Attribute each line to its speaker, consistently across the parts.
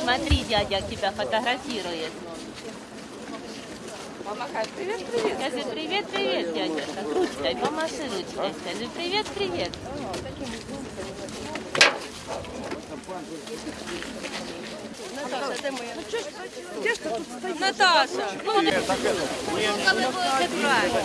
Speaker 1: Смотри, дядя тебя фотографирует.
Speaker 2: Помахай. Привет, привет.
Speaker 1: Скажи привет, привет, дядя. Ручкой, помаши ручкой. Скажи привет, привет.
Speaker 2: Наташа, де моя? Де ж ти тут стоїш? Наташа, ну вони коли будете брати.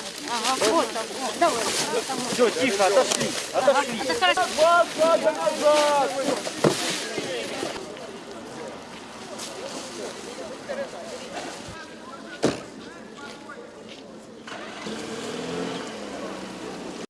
Speaker 3: Ага, вот, вот, давай. Все, тихо, отошли, отошли.
Speaker 1: Ага, это
Speaker 3: назад.